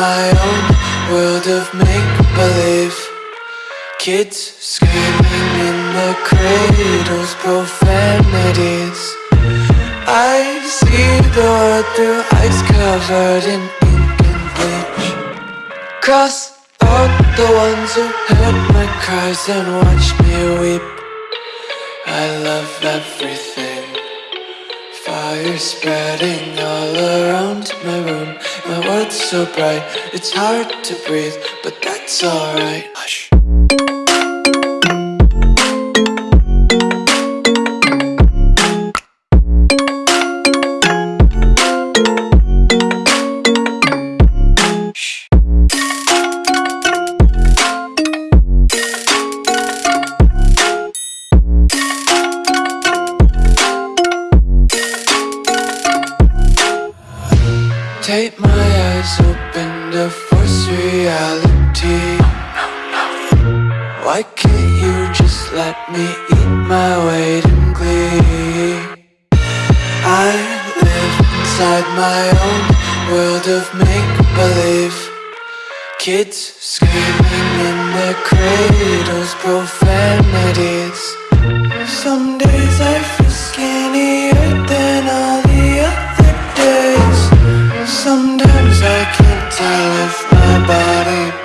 my own world of make-believe. Kids screaming in the cradles, profanities. I see the world through ice covered in ink and bleach. Cross out the ones who heard my cries and watched me weep. I love everything. Fire spreading all around my room. My world's so bright, it's hard to breathe But that's alright. Hush Take my eyes open to force reality. Why can't you just let me eat my weight in glee? I live inside my own world of make-believe. Kids screaming in their cradles, profanities. Some days I I can't tell if my body